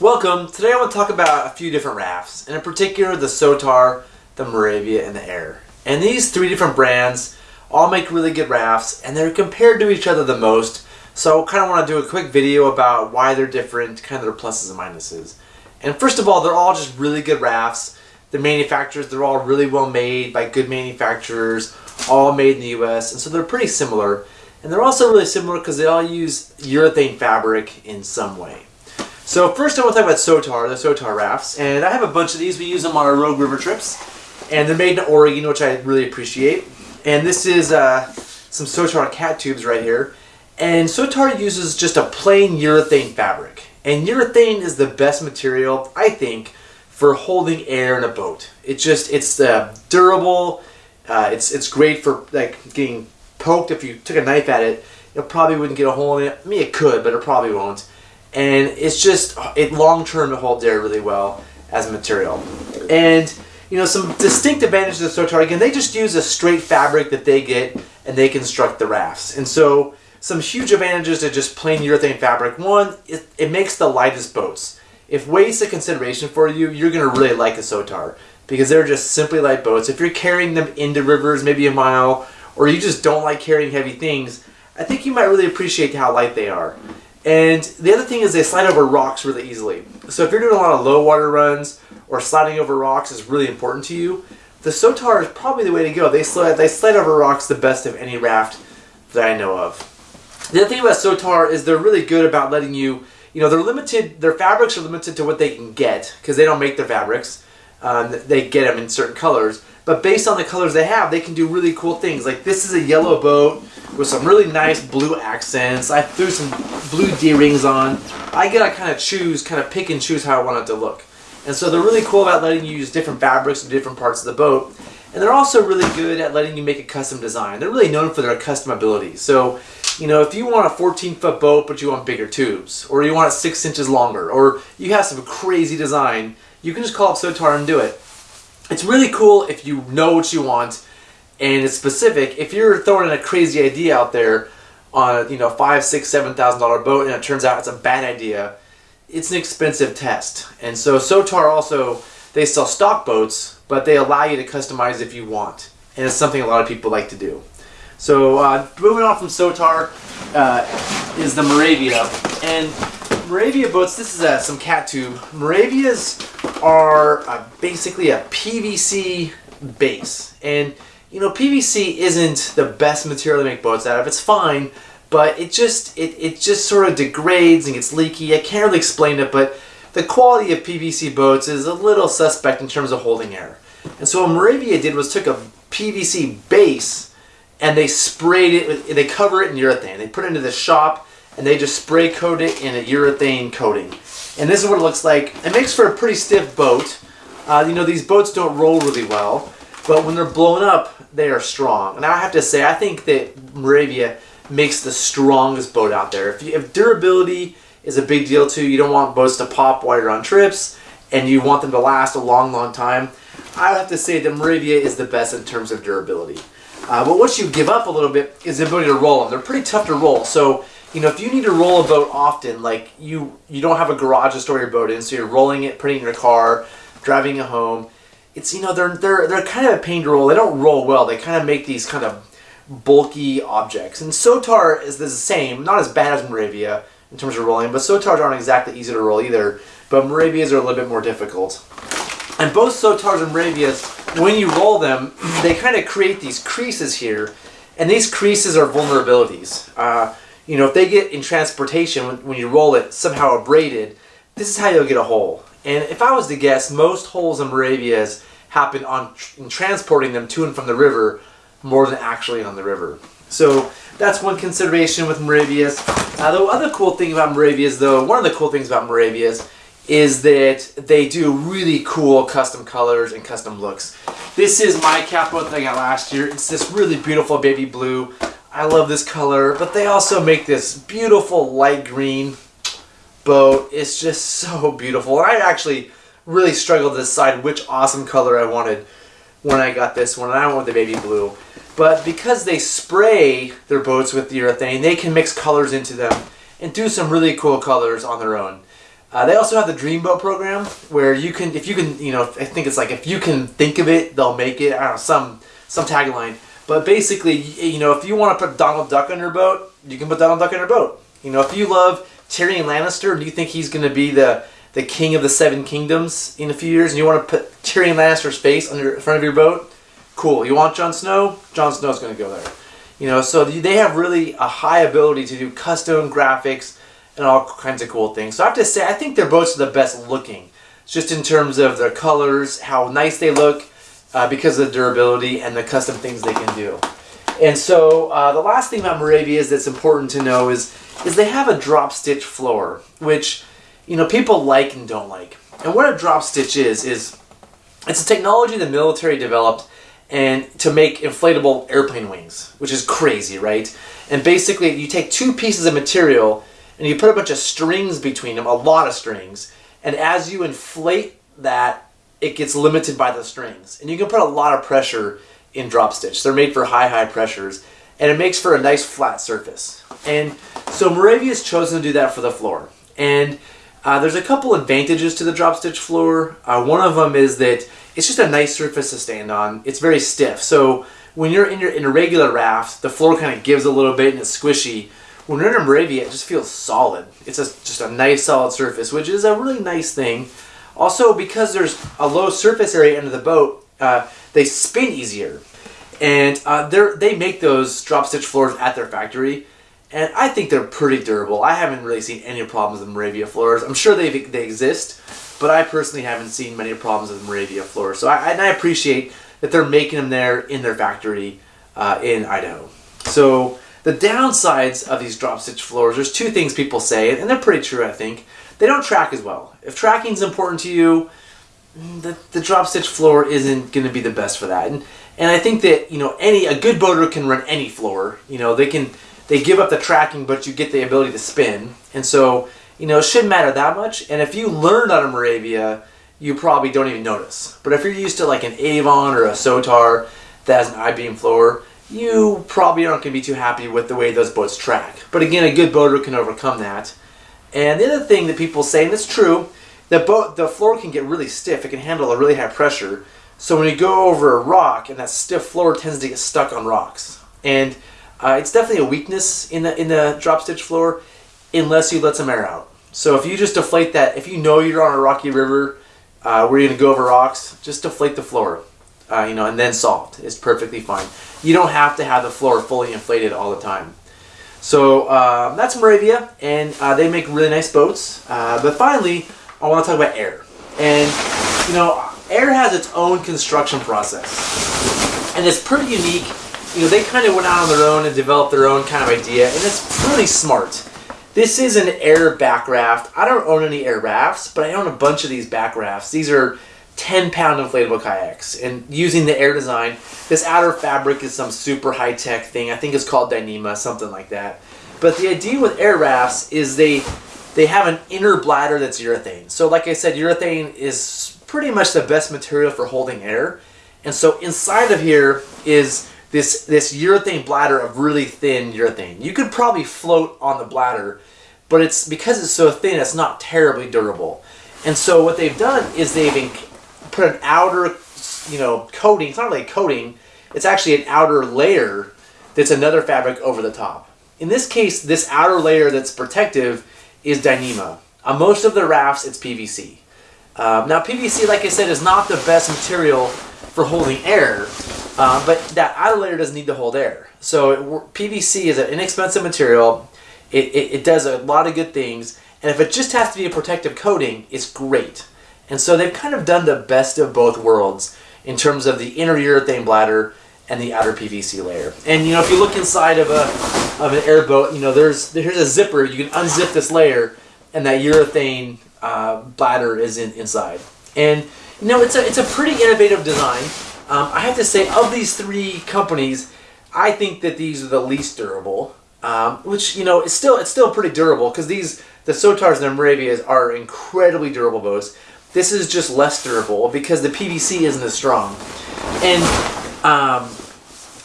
Welcome. Today I want to talk about a few different rafts, and in particular the Sotar, the Maravia, and the Aire. And these three different brands all make really good rafts, and they're compared to each other the most. So I kind of want to do a quick video about why they're different, kind of their pluses and minuses. And first of all, they're all just really good rafts. The manufacturers, they're all really well made by good manufacturers, all made in the US, and so they're pretty similar. And they're also really similar because they all use urethane fabric in some way. So first I want to talk about Sotar, the Sotar rafts, and I have a bunch of these. We use them on our Rogue River trips, and they're made in Oregon, which I really appreciate. And this is uh, some Sotar cat tubes right here. And Sotar uses just a plain urethane fabric. And urethane is the best material, I think, for holding air in a boat. It just, it's uh, durable, uh, it's, it's great for like getting poked if you took a knife at it. It probably wouldn't get a hole in it. I mean, it could, but it probably won't and it's just it long term it holds air really well as a material. And you know some distinct advantages of Sotar again they just use a straight fabric that they get and they construct the rafts. And so some huge advantages to just plain urethane fabric. One, it, it makes the lightest boats. If weight's a consideration for you, you're gonna really like the Sotar because they're just simply light boats. If you're carrying them into rivers, maybe a mile, or you just don't like carrying heavy things, I think you might really appreciate how light they are. And the other thing is they slide over rocks really easily. So if you're doing a lot of low water runs or sliding over rocks is really important to you, the Sotar is probably the way to go. They slide, they slide over rocks the best of any raft that I know of. The other thing about Sotar is they're really good about letting you, you know, they're limited, their fabrics are limited to what they can get because they don't make their fabrics. Um, they get them in certain colors. But based on the colors they have, they can do really cool things. Like this is a yellow boat with some really nice blue accents. I threw some blue D-rings on. I get to kind of choose, kind of pick and choose how I want it to look. And so they're really cool about letting you use different fabrics in different parts of the boat. And they're also really good at letting you make a custom design. They're really known for their custom abilities. So, you know, if you want a 14 foot boat but you want bigger tubes, or you want it six inches longer, or you have some crazy design, you can just call up Sotar and do it. It's really cool if you know what you want and it's specific. If you're throwing in a crazy idea out there on a you know five, six, seven thousand dollar boat, and it turns out it's a bad idea, it's an expensive test. And so Sotar also they sell stock boats, but they allow you to customize if you want, and it's something a lot of people like to do. So uh, moving on from Sotar uh, is the Maravia, and Maravia boats. This is uh, some cat tube. Maravias are uh, basically a PVC base, and you know, PVC isn't the best material to make boats out of. It's fine, but it just it, it just sort of degrades and gets leaky. I can't really explain it, but the quality of PVC boats is a little suspect in terms of holding air. And so what Maravia did was took a PVC base and they sprayed it, with, they cover it in urethane. They put it into the shop and they just spray coat it in a urethane coating. And this is what it looks like. It makes for a pretty stiff boat. Uh, you know, these boats don't roll really well. But when they're blown up, they are strong. And I have to say, I think that Maravia makes the strongest boat out there. If, you, if durability is a big deal too, you don't want boats to pop while you're on trips, and you want them to last a long, long time, I have to say that Maravia is the best in terms of durability. Uh, but what you give up a little bit is the ability to roll them. They're pretty tough to roll. So, you know, if you need to roll a boat often, like you, you don't have a garage to store your boat in, so you're rolling it, putting it in your car, driving it home, it's you know they're they're they're kind of a pain to roll. They don't roll well. They kind of make these kind of bulky objects. And Sotar is the same, not as bad as Maravia in terms of rolling, but Sotars aren't exactly easy to roll either. But Maravias are a little bit more difficult. And both Sotars and Maravias, when you roll them, they kind of create these creases here, and these creases are vulnerabilities. Uh, you know, if they get in transportation when, you roll it somehow abraded, this is how you'll get a hole. And if I was to guess, most holes in Maravias happen on in transporting them to and from the river more than actually on the river. So that's one consideration with Maravias. Uh, the other cool thing about Maravias, though, one of the cool things about Maravias is that they do really cool custom colors and custom looks. This is my capo that I got last year. It's this really beautiful baby blue. I love this color, but they also make this beautiful light green boat. It's just so beautiful. I actually really struggled to decide which awesome color I wanted when I got this one, and I went with the baby blue. But because they spray their boats with the urethane, they can mix colors into them and do some really cool colors on their own. Uh, they also have the Dreamboat program where you can, if you can, you know, I think it's like if you can think of it, they'll make it. I don't know some some tagline, but basically, you know, if you want to put Donald Duck on your boat, you can put Donald Duck on your boat. You know, if you love Tyrion Lannister and you think he's going to be the the king of the Seven Kingdoms in a few years, and you want to put Tyrion Lannister's face on your in front of your boat, cool. You want Jon Snow? Jon Snow's going to go there. You know, so they have really a high ability to do custom graphics and all kinds of cool things. So I have to say, I think their boats are the best looking, just in terms of their colors, how nice they look, uh, because of the durability and the custom things they can do. And so uh, the last thing about Maravia's that's important to know is is they have a drop stitch floor, which you know people like and don't like. And what a drop stitch is is it's a technology the military developed and to make inflatable airplane wings, which is crazy, right? And basically, you take two pieces of material and you put a bunch of strings between them, a lot of strings, and as you inflate that, it gets limited by the strings. And you can put a lot of pressure in drop stitch. They're made for high, high pressures, and it makes for a nice flat surface. And so Maravia has chosen to do that for the floor. And uh, there's a couple advantages to the drop stitch floor. Uh, one of them is that it's just a nice surface to stand on. It's very stiff. So when you're in your in a regular raft, the floor kind of gives a little bit and it's squishy. When you're in a Maravia, it just feels solid. It's a, just a nice solid surface, which is a really nice thing. Also, because there's a low surface area under the boat, uh, they spin easier. And uh, they make those drop stitch floors at their factory. And I think they're pretty durable. I haven't really seen any problems with Maravia floors. I'm sure they, they exist, but I personally haven't seen many problems with Maravia floors. So I, and I appreciate that they're making them there in their factory uh, in Idaho. So the downsides of these drop stitch floors, there's two things people say, and they're pretty true, I think. They don't track as well. If tracking is important to you, the, the drop stitch floor isn't going to be the best for that. And and I think that you know any a good boater can run any floor. You know they can they give up the tracking, but you get the ability to spin. And so you know it shouldn't matter that much. And if you learned on a Maravia, you probably don't even notice. But if you're used to like an Avon or a Sotar that has an I-beam floor, you probably aren't going to be too happy with the way those boats track. But again, a good boater can overcome that. And the other thing that people say, and it's true, the boat, the floor can get really stiff. It can handle a really high pressure. So when you go over a rock, and that stiff floor tends to get stuck on rocks. And uh, it's definitely a weakness in the in the drop stitch floor, unless you let some air out. So if you just deflate that, if you know you're on a rocky river uh, where you're gonna go over rocks, just deflate the floor, uh, you know, and then salt. It's perfectly fine. You don't have to have the floor fully inflated all the time. So um, that's Maravia, and uh, they make really nice boats. Uh, but finally, I want to talk about Aire. And, you know, Aire has its own construction process. And it's pretty unique. You know, they kind of went out on their own and developed their own kind of idea, and it's really smart. This is an Aire back raft. I don't own any Aire rafts, but I own a bunch of these back rafts. These are 10 pound inflatable kayaks. And using the Aire design this outer fabric is some super high-tech thing. I think it's called dyneema something like that. But the idea with Aire rafts is they they have an inner bladder that's urethane. So like i said urethane is pretty much the best material for holding air. And so inside of here is this this urethane bladder of really thin urethane. You could probably float on the bladder but it's because it's so thin it's not terribly durable. And so what they've done is they've put an outer, you know, coating. It's not really a coating. It's actually an outer layer that's another fabric over the top. In this case, this outer layer that's protective is Dyneema. On most of the rafts, it's PVC. Um, now, PVC, like I said, is not the best material for holding air, uh, but that outer layer doesn't need to hold air. So it, PVC is an inexpensive material. It, it, it does a lot of good things, and if it just has to be a protective coating, it's great. And so they've kind of done the best of both worlds in terms of the inner urethane bladder and the outer PVC layer. And you know, if you look inside of a of an airboat, you know, there's there's a zipper. You can unzip this layer, and that urethane uh, bladder is in, inside. And you know, it's a it's a pretty innovative design. Um, I have to say, of these three companies, I think that these are the least durable. Um, which you know, it's still it's still pretty durable because these the Sotars and the Maravias are incredibly durable boats. This is just less durable because the PVC isn't as strong. And um,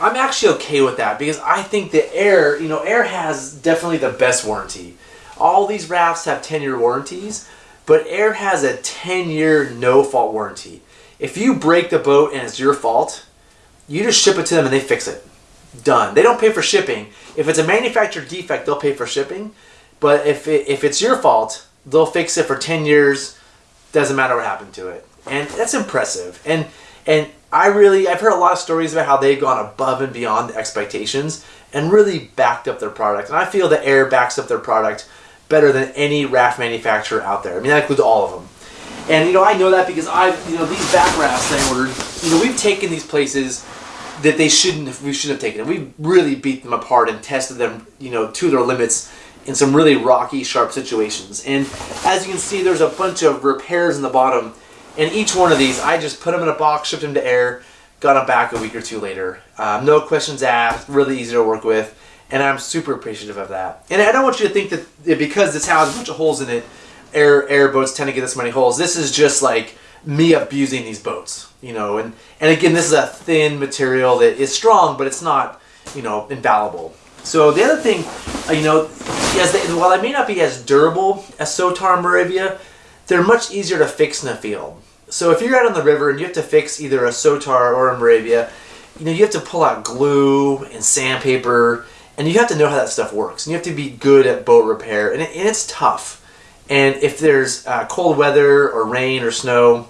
I'm actually okay with that because I think the Aire, you know, Aire has definitely the best warranty. All these rafts have 10 year warranties, but Aire has a 10 year no fault warranty. If you break the boat and it's your fault, you just ship it to them and they fix it. Done. They don't pay for shipping. If it's a manufacturer defect, they'll pay for shipping. But if, it, if it's your fault, they'll fix it for 10 years. Doesn't matter what happened to it. And that's impressive. And and I really I've heard a lot of stories about how they've gone above and beyond the expectations and really backed up their product. And I feel that Aire backs up their product better than any raft manufacturer out there. I mean that includes all of them. And you know I know that because I've you know these back rafts I ordered, you know we've taken these places that they shouldn't have, we shouldn't have taken. We've really beat them apart and tested them, you know, to their limits in some really rocky, sharp situations. And as you can see, there's a bunch of repairs in the bottom. And each one of these, I just put them in a box, shipped them to Aire, got them back a week or two later. Um, no questions asked, really easy to work with. And I'm super appreciative of that. And I don't want you to think that because this has a bunch of holes in it, Aire Aire boats tend to get this many holes. This is just like me abusing these boats, you know. And and again, this is a thin material that is strong, but it's not, you know, infallible. So the other thing, uh, you know, they, while they may not be as durable as Sotar Maravia, they're much easier to fix in the field. So if you're out on the river and you have to fix either a Sotar or a Maravia, you know, you have to pull out glue and sandpaper, and you have to know how that stuff works. And you have to be good at boat repair, and, it, and it's tough. And if there's uh, cold weather or rain or snow,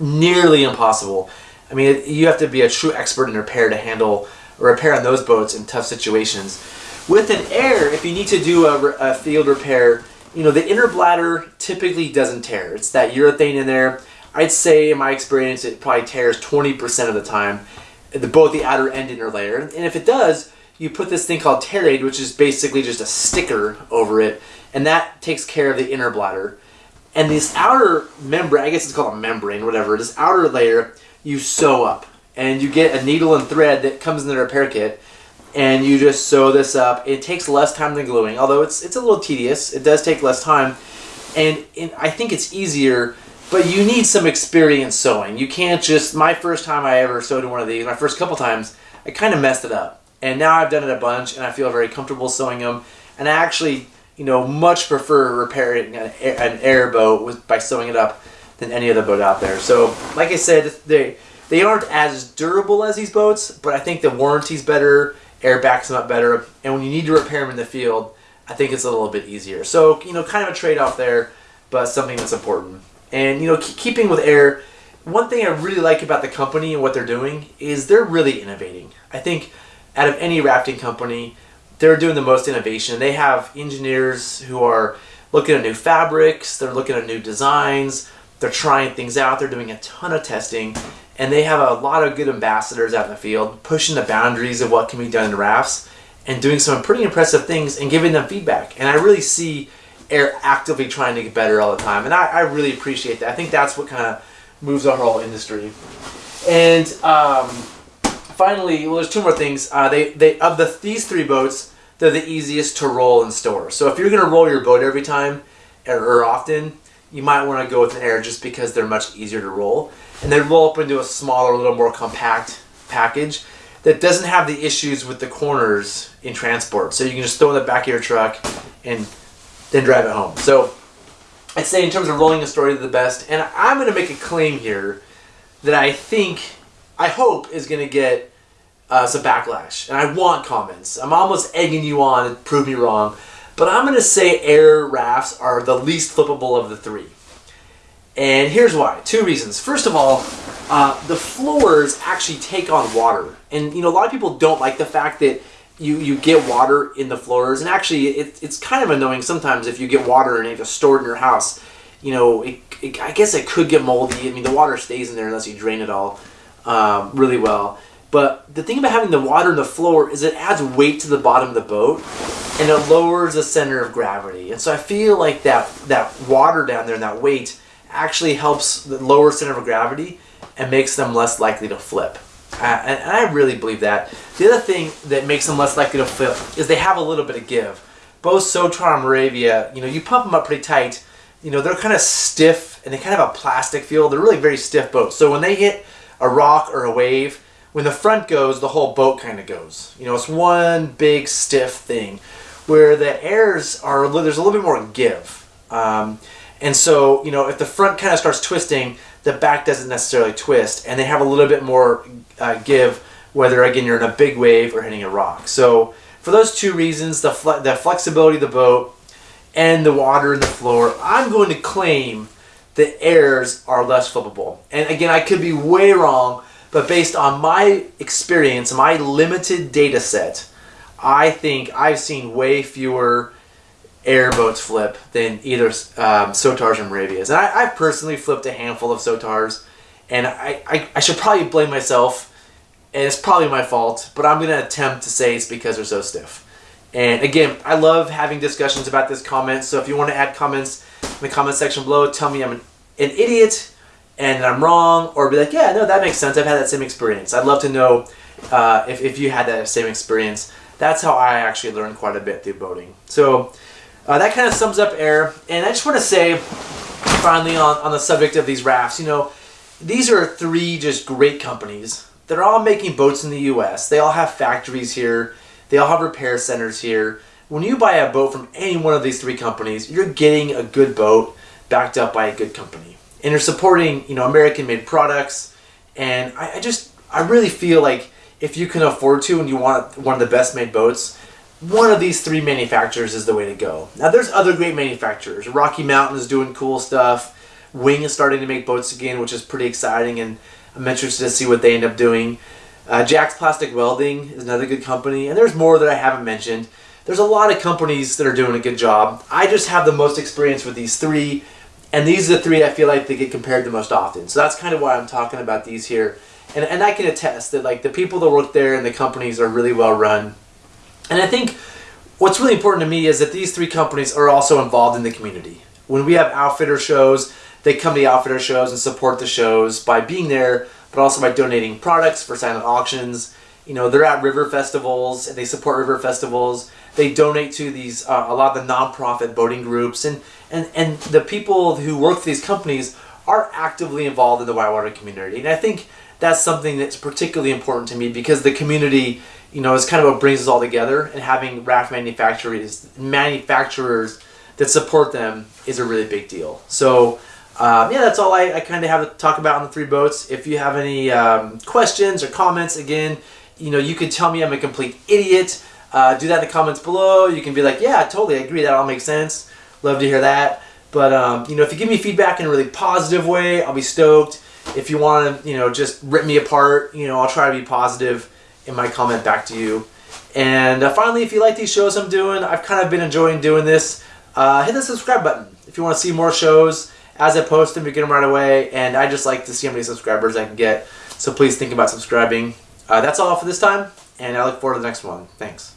nearly impossible. I mean, you have to be a true expert in repair to handle repair on those boats in tough situations. With an Aire, if you need to do a, a field repair, you know, the inner bladder typically doesn't tear. It's that urethane in there. I'd say, in my experience, it probably tears 20% of the time, the, both the outer and inner layer. And if it does, you put this thing called Tear-Aid, which is basically just a sticker over it, and that takes care of the inner bladder. And this outer membrane, I guess it's called a membrane, whatever, this outer layer, you sew up. And you get a needle and thread that comes in the repair kit, and you just sew this up. It takes less time than gluing, although it's, it's a little tedious. It does take less time. And, I think it's easier, but you need some experience sewing. You can't just, my first time I ever sewed in one of these, my first couple times, I kind of messed it up. And now I've done it a bunch, and I feel very comfortable sewing them. And I actually you know, much prefer repairing an, an airboat with, by sewing it up than any other boat out there. So, like I said, they they aren't as durable as these boats, but I think the warranty's better, Aire backs them up better, and when you need to repair them in the field, I think it's a little bit easier. So, you know, kind of a trade-off there, but something that's important. And, you know, keeping with Aire, one thing I really like about the company and what they're doing is they're really innovating. I think out of any rafting company, they're doing the most innovation. They have engineers who are looking at new fabrics, they're looking at new designs, they're trying things out, they're doing a ton of testing, and they have a lot of good ambassadors out in the field pushing the boundaries of what can be done in rafts and doing some pretty impressive things and giving them feedback. And I really see Aire actively trying to get better all the time, and I, I really appreciate that. I think that's what kind of moves our whole industry. And um, finally, well, there's two more things. Uh, they they of the these three boats, they're the easiest to roll and store. So if you're gonna roll your boat every time or, or often, you might want to go with an Aire just because they're much easier to roll, and they roll up into a smaller, little more compact package that doesn't have the issues with the corners in transport. So you can just throw in the back of your truck and then drive it home. So I'd say in terms of rolling a story, they're the best. And I'm going to make a claim here that I think I hope is going to get uh, some backlash. And I want comments. I'm almost egging you on to prove me wrong. But I'm going to say Aire rafts are the least flippable of the three. And here's why. Two reasons. First of all, uh, the floors actually take on water. And, you know, a lot of people don't like the fact that you, you get water in the floors. And actually, it, it's kind of annoying sometimes if you get water and you have to store it in your house. You know, it, it, I guess it could get moldy. I mean, the water stays in there unless you drain it all um, really well. But the thing about having the water in the floor is it adds weight to the bottom of the boat and it lowers the center of gravity. And so I feel like that, that water down there and that weight actually helps the lower center of gravity and makes them less likely to flip. Uh, and, and I really believe that. The other thing that makes them less likely to flip is they have a little bit of give. Both Sotar and Maravia, you know, you pump them up pretty tight, you know, they're kind of stiff and they kind of have a plastic feel. They're really very stiff boats. So when they hit a rock or a wave, when the front goes, the whole boat kind of goes. You know, it's one big stiff thing. Where the Aires are, there's a little bit more give. Um, And so, you know, if the front kind of starts twisting, the back doesn't necessarily twist, and they have a little bit more uh, give, whether again you're in a big wave or hitting a rock. So, for those two reasons, the, fle- the flexibility of the boat and the water in the floor, I'm going to claim the Aires are less flippable. And again, I could be way wrong, but based on my experience, my limited data set, I think I've seen way fewer airboats flip than either um, Sotars or Maravias. And I, have personally flipped a handful of Sotars, and I, I, I, should probably blame myself, and it's probably my fault, but I'm going to attempt to say it's because they're so stiff. And again, I love having discussions about this comment, so if you want to add comments in the comment section below, tell me I'm an, an idiot and I'm wrong, or be like, yeah, no, that makes sense. I've had that same experience. I'd love to know uh, if, if you had that same experience. That's how I actually learned quite a bit through boating. So uh, that kind of sums up Aire. And I just want to say, finally, on, on the subject of these rafts, you know, these are three just great companies. They're all making boats in the U.S. They all have factories here. They all have repair centers here. When you buy a boat from any one of these three companies, you're getting a good boat backed up by a good company. And you're supporting, you know, American-made products. And I, I just, I really feel like if you can afford to and you want one of the best made boats, one of these three manufacturers is the way to go. Now there's other great manufacturers. Rocky Mountain is doing cool stuff. Wing is starting to make boats again, which is pretty exciting, and I'm interested to see what they end up doing. Uh, Jack's Plastic Welding is another good company, and there's more that I haven't mentioned. There's a lot of companies that are doing a good job. I just have the most experience with these three, and these are the three I feel like they get compared the most often. So that's kind of why I'm talking about these here. And, and I can attest that like the people that work there and the companies are really well run and I think what's really important to me is that these three companies are also involved in the community. When we have outfitter shows, they come to the outfitter shows and support the shows by being there, but also by donating products for silent auctions. You know, they're at river festivals and they support river festivals. They donate to these uh, a lot of the nonprofit boating groups and, and and the people who work for these companies are actively involved in the whitewater community. And I think that's something that's particularly important to me because the community you know, it's kind of what brings us all together. And having raft manufacturers, manufacturers that support them is a really big deal. So, um, yeah, that's all I, I kind of have to talk about on the three boats. If you have any um, questions or comments, again, you know, you can tell me I'm a complete idiot. Uh, do that in the comments below. You can be like, yeah, totally, I agree. That all makes sense. Love to hear that. But, um, you know, if you give me feedback in a really positive way, I'll be stoked. If you want to, you know, just rip me apart, you know, I'll try to be positive in my comment back to you. And uh, finally, if you like these shows I'm doing, I've kind of been enjoying doing this. Uh, hit the subscribe button if you want to see more shows as I post them. You get them right away, and I just like to see how many subscribers I can get. So please think about subscribing. Uh, that's all for this time, and I look forward to the next one. Thanks.